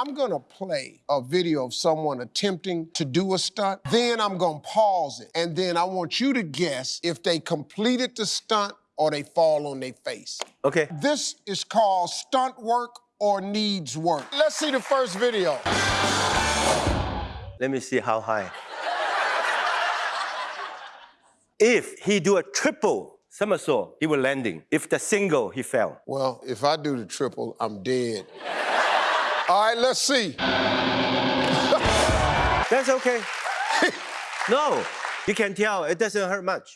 I'm gonna play a video of someone attempting to do a stunt. Then I'm gonna pause it. And then I want you to guess if they completed the stunt or they fall on their face. Okay. This is called stunt work or needs work. Let's see the first video. Let me see how high. if he do a triple somersault, he will landing. If the single, he fell. Well, if I do the triple, I'm dead. All right, let's see. That's okay. no, you can tell it doesn't hurt much.